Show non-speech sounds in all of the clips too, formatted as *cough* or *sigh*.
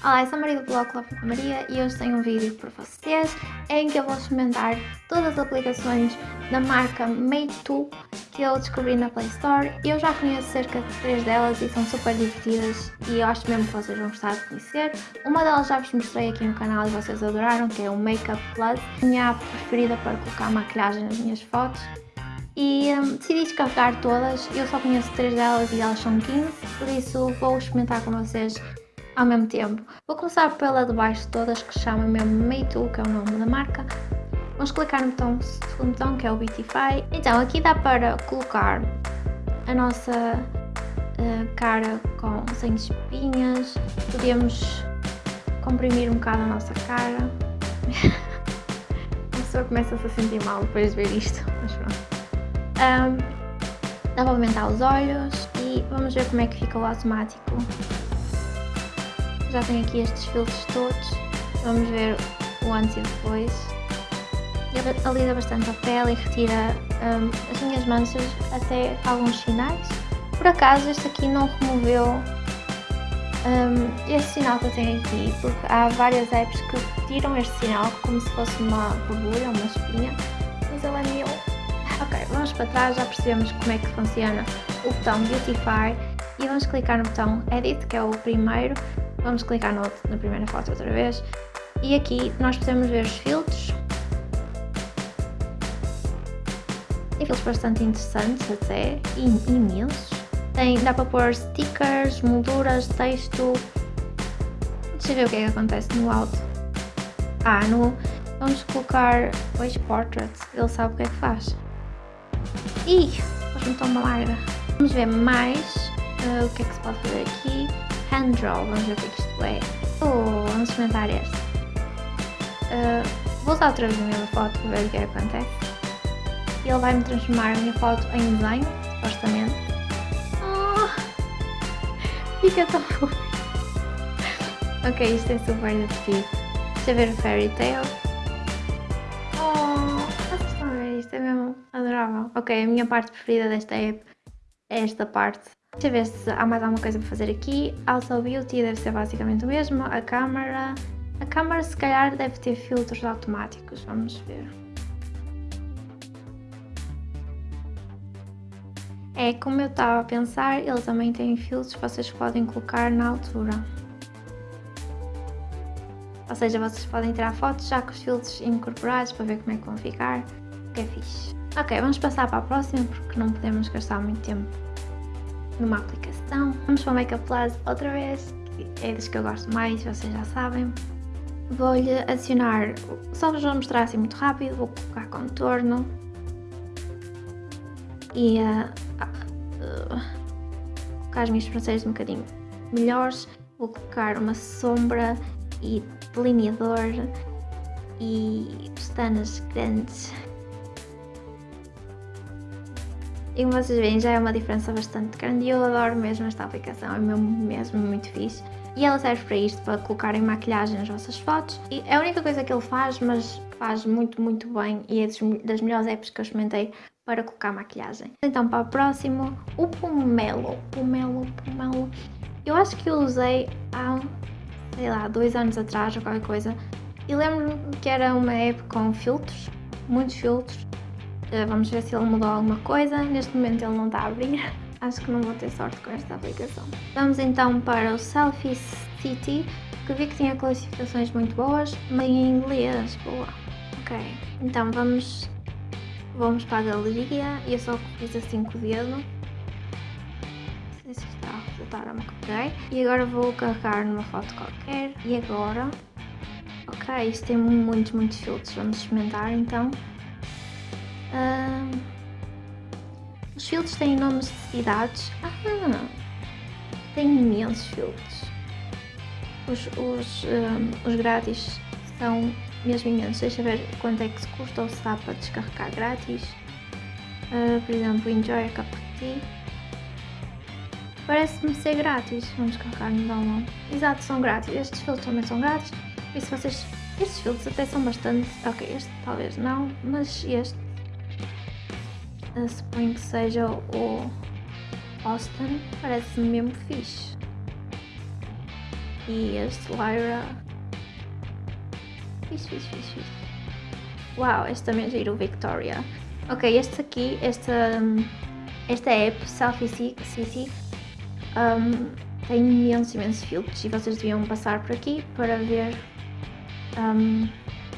Olá, eu sou a Maria do blog Love Maria e hoje tenho um vídeo para vocês em que eu vou experimentar todas as aplicações da marca Meitu que eu descobri na Play Store. Eu já conheço cerca de três delas e são super divertidas e eu acho mesmo que vocês vão gostar de conhecer. Uma delas já vos mostrei aqui no canal e vocês adoraram, que é o Makeup Plus, minha app preferida para colocar maquilhagem nas minhas fotos. E um, decidi descarregar todas, eu só conheço três delas e elas são 15, por isso vou experimentar com vocês ao mesmo tempo. Vou começar pela de baixo de todas, que se chama mesmo Meitu, que é o nome da marca. Vamos clicar no botão, segundo botão, que é o Beautify. Então, aqui dá para colocar a nossa uh, cara com, sem espinhas. Podemos comprimir um bocado a nossa cara. *laughs* a pessoa começa-se a sentir mal depois de ver isto, mas pronto. Um, dá para aumentar os olhos e vamos ver como é que fica o automático já tenho aqui estes filtros todos. Vamos ver o antes e depois. Ele alisa bastante a pele e retira um, as minhas manchas até alguns sinais. Por acaso este aqui não removeu um, este sinal que eu tenho aqui, porque há várias apps que retiram este sinal como se fosse uma borbulha, uma espinha, mas ele é meu. Ok, vamos para trás, já percebemos como é que funciona o botão Beautify e vamos clicar no botão Edit, que é o primeiro, Vamos clicar no, na primeira foto outra vez. E aqui nós podemos ver os filtros. Tem filtros bastante interessantes até, e imensos. Tem, dá para pôr stickers, molduras, texto. Deixa eu ver o que é que acontece no alto. Ah, no, vamos colocar Page Portrait, ele sabe o que é que faz. Ih, faz-me tão uma larga. Vamos ver mais uh, o que é que se pode fazer aqui. Hand Draw, vamos ver o que isto é. Oh, vamos experimentar este. Uh, vou usar outra vez a mesma foto para ver o que é que acontece. Ele vai-me transformar a minha foto em desenho, supostamente. Oh, *laughs* fica tão fofo. ok, isto é super divertido. Deixa ver o Fairy Tail. Oh, ver? Isto é mesmo adorável. Ok, a minha parte preferida desta app é esta parte Deixa ver se há mais alguma coisa para fazer aqui. Auto Beauty deve ser basicamente o mesmo. A câmera... A câmera se calhar deve ter filtros automáticos. Vamos ver. É, como eu estava a pensar, ele também tem filtros que vocês podem colocar na altura. Ou seja, vocês podem tirar fotos já com os filtros incorporados para ver como é que vão ficar, que é fixe. Ok, vamos passar para a próxima porque não podemos gastar muito tempo numa aplicação. Vamos para o Makeup Plus outra vez, que é das que eu gosto mais, vocês já sabem. Vou-lhe adicionar, só vos vou mostrar assim muito rápido, vou colocar contorno e uh, uh, colocar as minhas sobrancelhas um bocadinho melhores. Vou colocar uma sombra e delineador e pestanas grandes E como vocês veem já é uma diferença bastante grande e eu adoro mesmo esta aplicação, é mesmo, mesmo muito fixe. E ela serve para isto, para colocarem maquilhagem nas vossas fotos. E é a única coisa que ele faz, mas faz muito, muito bem e é das melhores apps que eu experimentei para colocar maquilhagem. Então para o próximo, o Pomelo. Pomelo, Pomelo. Eu acho que eu usei há, sei lá, dois anos atrás ou qualquer coisa. E lembro-me que era uma app com filtros, muitos filtros. Eh, vamos ver se ele mudou alguma coisa. Neste momento ele não está a abrir. *laughs* Acho que não vou ter sorte com esta aplicação. Vamos então para o Selfie City, que vi que tinha classificações muito boas, mas em inglês, boa. Ok, então vamos, vamos para a galeria e eu só fiz assim com o dedo. Não sei se está a resultar, ok. E agora vou carregar numa foto qualquer. E agora, ok, isto tem muitos, muitos filtros, vamos experimentar então. Uh, os filtros têm nomes de cidades. Ah, tem imensos filtros. Os, os, um, os grátis são mesmo imensos. Deixa ver quanto é que se custa ou se dá para descarregar grátis. Uh, por exemplo, Enjoy a Cup of Tea. Parece-me ser grátis. Vamos carregar no download. Exato, são grátis. Estes filtros também são grátis. E se vocês... Estes filtros até são bastante... Ok, este talvez não, mas este suponho que seja o Austin, parece-me mesmo fixe. E este Lyra. Fixe, fixe, fixe, fixe. Uau, este também é giro, Victoria. Ok, este aqui, esta, esta app, Selfie City, um, tem imensos, imensos filtros e vocês deviam passar por aqui para ver, um,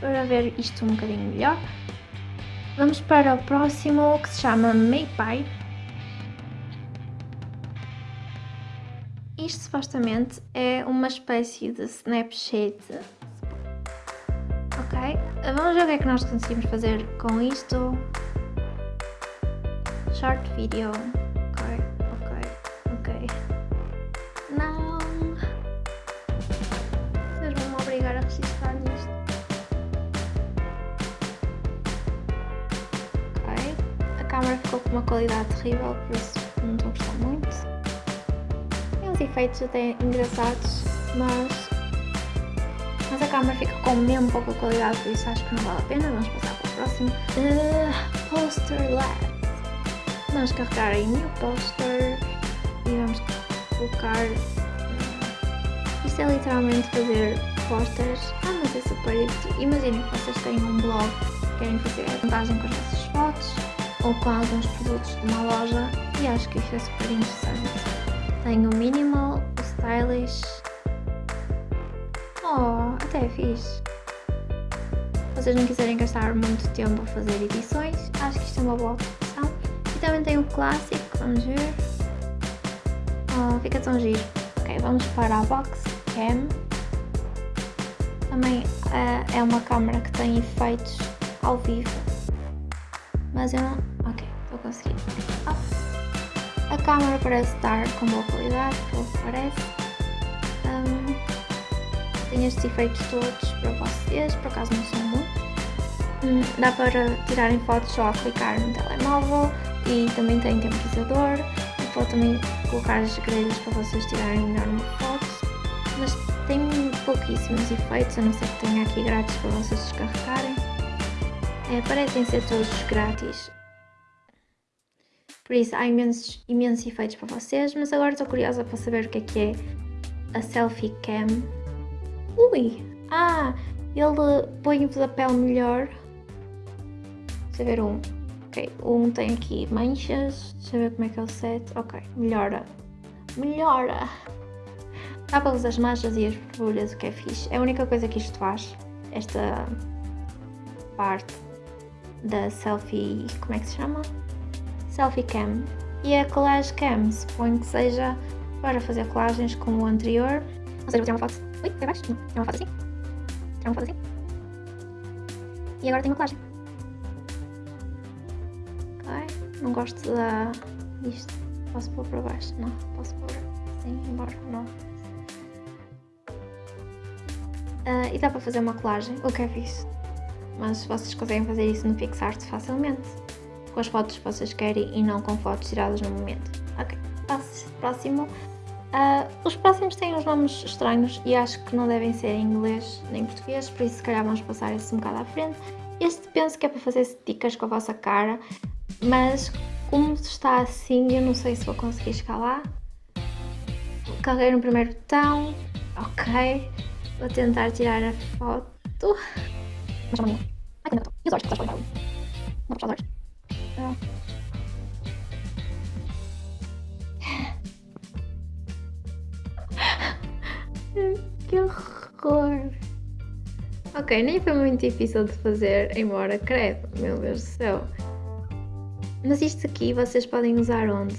para ver isto um bocadinho melhor. Vamos para o próximo que se chama Maypie. Isto supostamente é uma espécie de Snapchat. Ok, vamos ver o que é que nós conseguimos fazer com isto. Short video. Câmera ficou com uma qualidade terrível, por isso não estou a gostar muito uns efeitos até engraçados, mas, mas a câmera fica com mesmo pouca qualidade, por isso acho que não vale a pena. Vamos passar para o próximo. Uh, poster Lab. Vamos carregar em New Poster e vamos colocar. Uh, isto é literalmente fazer posters. Ah, mas é super divertido. Imaginem que vocês têm um blog querem fazer a montagem com as vossas fotos ou com alguns produtos de uma loja e acho que isto é super interessante. Tenho o minimal, o stylish. Oh, até é fixe. Se vocês não quiserem gastar muito tempo a fazer edições, acho que isto é uma boa opção. E também tem o clássico, vamos ver. Oh, fica tão giro. Ok, vamos para a box cam. Também uh, é uma câmera que tem efeitos ao vivo. Mas eu. Oh. A câmera parece estar com boa qualidade, pelo que parece. Um, tem estes efeitos todos para vocês, por acaso não são muitos. Um, dá para tirarem fotos só a clicar no telemóvel e também tem temporizador. E pode também colocar as grelhas para vocês tirarem melhor uma foto. Mas tem pouquíssimos efeitos, a não ser que tenha aqui grátis para vocês descarregarem. É, parecem ser todos grátis. Por isso há imensos, imensos efeitos para vocês, mas agora estou curiosa para saber o que é que é a Selfie Cam. Ui! Ah! Ele põe-vos a pele melhor. Deixa eu ver um. Ok, um tem aqui manchas. Deixa eu ver como é que é o set. Ok, melhora. Melhora! Tapa-vos as manchas e as borbulhas, o que é fixe. É a única coisa que isto faz. Esta parte da selfie. Como é que se chama? Selfie Cam e a Collage Cam, suponho que seja para fazer colagens como o anterior. Ou seja, vou tirar uma foto. Ui, foi baixo? Não, tirar uma foto assim. Tirar uma foto assim. E agora tenho uma colagem. Ok, não gosto da... disto. Posso pôr para baixo? Não, posso pôr assim, embora, não. Uh, e dá para fazer uma colagem, o que é fixe. Mas vocês conseguem fazer isso no PixArt facilmente com as fotos que vocês querem e não com fotos tiradas no momento. Ok, próximo. Uh, os próximos têm uns nomes estranhos e acho que não devem ser em inglês nem em português, por isso se calhar vamos passar esse um bocado à frente. Este penso que é para fazer stickers com a vossa cara, mas como está assim eu não sei se vou conseguir chegar lá. Carreguei no primeiro botão, ok, vou tentar tirar a foto. Mas não, Ai, tem E os olhos, que estás Não vou puxar os olhos. *laughs* que horror! Ok, nem foi muito difícil de fazer, embora credo, meu Deus do céu. Mas isto aqui vocês podem usar onde?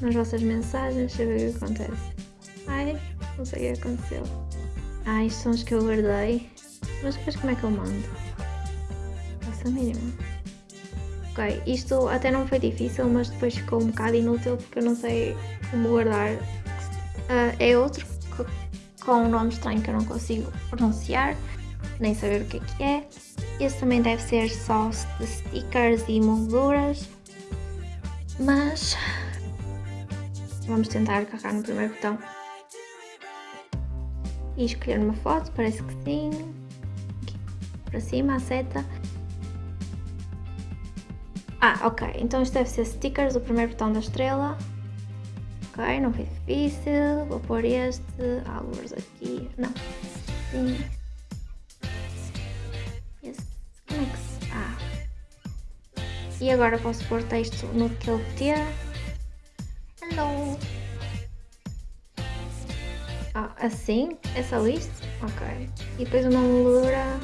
Nas vossas mensagens, deixa eu ver o que acontece. Ai, não sei o que aconteceu. Ah, isto são os que eu guardei. Mas depois como é que eu mando? Faça a mínima. Ok, isto até não foi difícil, mas depois ficou um bocado inútil porque eu não sei como guardar. Uh, é outro com um nome estranho que eu não consigo pronunciar, nem saber o que é que é. Esse também deve ser só de stickers e molduras, mas vamos tentar carregar no primeiro botão e escolher uma foto, parece que sim. Aqui, para cima a seta ah, ok. Então isto deve ser stickers, o primeiro botão da estrela. Ok, não foi difícil. Vou pôr este, alguns aqui. Não. Sim. Como é que se. Ah. E agora posso pôr texto no que ele ter. Hello. Ah, assim? É só isto? Ok. E depois uma moldura.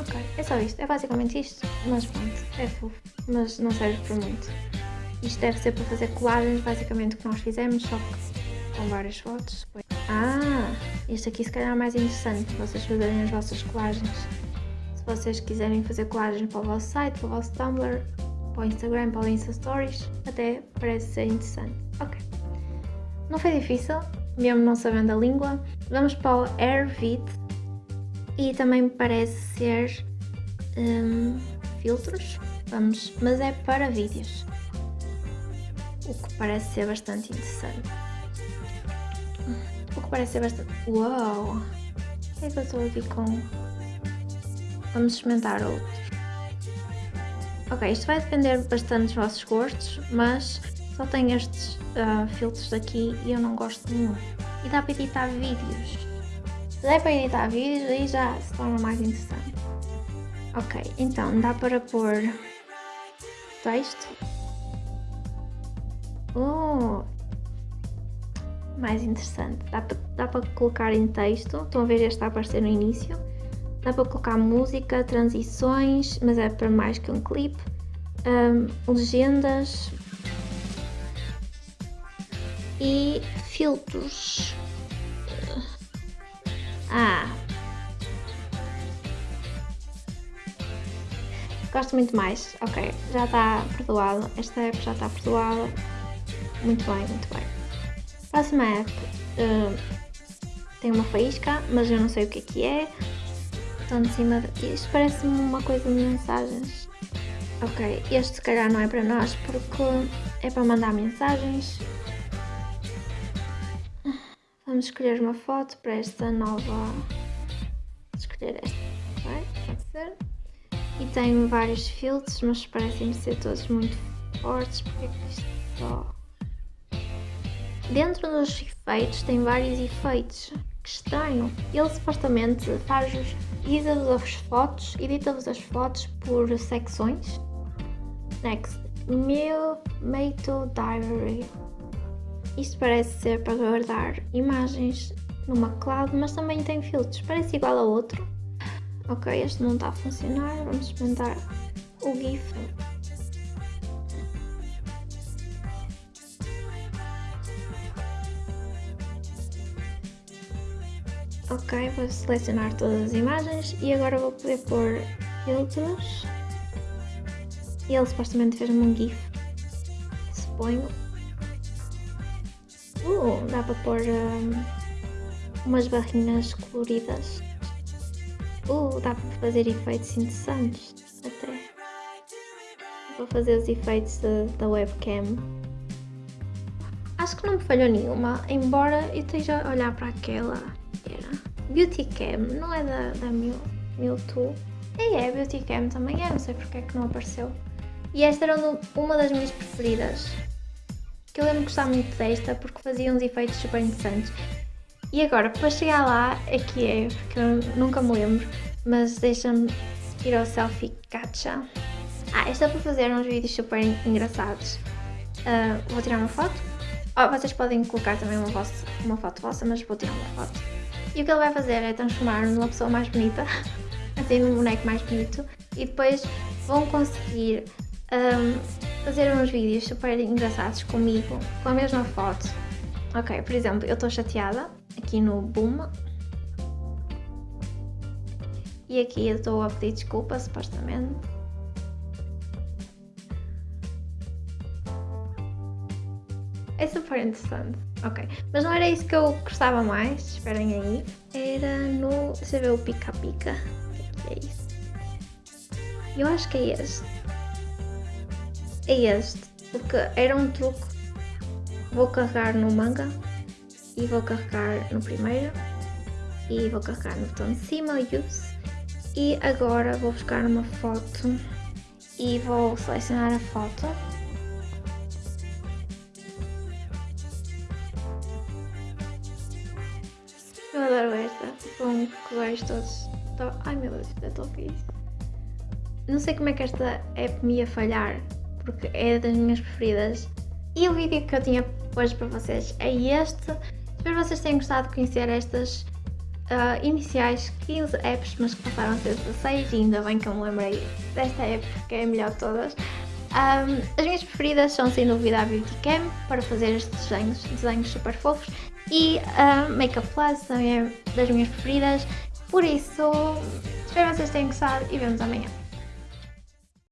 Ok, é só isto. É basicamente isto. Mas pronto, é fofo. Mas não serve para muito. Isto deve ser para fazer colagens, basicamente, que nós fizemos, só que com várias fotos. Ah, este aqui se calhar é mais interessante para vocês fazerem as vossas colagens. Se vocês quiserem fazer colagens para o vosso site, para o vosso Tumblr, para o Instagram, para o Insta Stories, até parece ser interessante. Ok. Não foi difícil, mesmo não sabendo a língua. Vamos para o AirVid e também parece ser um, filtros, vamos, mas é para vídeos o que parece ser bastante interessante. O que parece ser bastante... Uau! O que é que eu estou aqui com... Vamos experimentar outros. Ok, isto vai depender bastante dos vossos gostos, mas só tem estes uh, filtros aqui e eu não gosto nenhum. E dá para editar vídeos. Der para editar vídeos, aí já se torna mais interessante. Ok, então dá para pôr texto Oh! Mais interessante. Dá para, dá para colocar em texto. Estão a ver este a aparecer no início. Dá para colocar música, transições, mas é para mais que um clipe. Um, legendas. E filtros. Ah! Gosto muito mais. Ok, já está perdoado. Esta app já está perdoada. Muito bem, muito bem. Próxima app uh, tem uma faísca, mas eu não sei o que é que é. Estão de cima de... Isto parece-me uma coisa de mensagens. Ok, este se calhar não é para nós porque é para mandar mensagens. Vamos escolher uma foto para esta nova... Escolher esta, ok? Pode ser. E tem vários filtros, mas parecem ser todos muito fortes. Porque é isto só... Dentro dos efeitos tem vários efeitos. Que estranho. Ele supostamente faz-vos, edita-vos as fotos, edita-vos as fotos por secções. Next. Meu Meito Diary. Isto parece ser para guardar imagens numa cloud, mas também tem filtros. Parece igual a outro. Ok, este não está a funcionar. Vamos experimentar o GIF. Ok, vou selecionar todas as imagens e agora vou poder pôr filtros. E ele supostamente fez-me um GIF. Suponho. Uh, dá para pôr um, umas barrinhas coloridas. Uh, dá para fazer efeitos interessantes até. Vou fazer os efeitos da webcam. Acho que não me falhou nenhuma, embora eu esteja a olhar para aquela Beauty Cam, não é da, da Mewtwo? E é, Beauty Cam também é, não sei porque é que não apareceu. E esta era uma das minhas preferidas. Que eu lembro de gostar muito desta porque fazia uns efeitos super interessantes. E agora, para chegar lá, aqui é, que eu nunca me lembro, mas deixa-me ir ao selfie gacha. Ah, esta é para fazer uns vídeos super engraçados. Uh, vou tirar uma foto. Oh, vocês podem colocar também uma, vossa, uma foto vossa, mas vou tirar uma foto. E o que ele vai fazer é transformar-me numa pessoa mais bonita, *laughs* assim num boneco mais bonito, e depois vão conseguir um, fazer uns vídeos super engraçados comigo, com a mesma foto. Ok, por exemplo, eu estou chateada, aqui no Boom, e aqui eu estou a pedir desculpa, supostamente. É super interessante. Ok. Mas não era isso que eu gostava mais. Esperem aí. Era no... Deixa eu ver o pica-pica. O que é, isso? Eu acho que é este é este, porque era um truque. Vou carregar no manga e vou carregar no primeiro e vou carregar no botão de cima, use. E agora vou buscar uma foto e vou selecionar a foto. Eu adoro esta, com tipo, é colores todos. Ai meu Deus, até estou feliz. Não sei como é que esta app me ia falhar, porque é das minhas preferidas. E o vídeo que eu tinha hoje para vocês é este. Espero que vocês tenham gostado de conhecer estas uh, iniciais 15 apps, mas que passaram a ser 16 e ainda bem que eu me lembrei desta app, que é a melhor de todas. Um, as minhas preferidas são sem dúvida a Beauty Cam, para fazer estes desenhos, desenhos super fofos, e a Makeup Plus também é das minhas preferidas, por isso espero que vocês tenham gostado e vemos amanhã.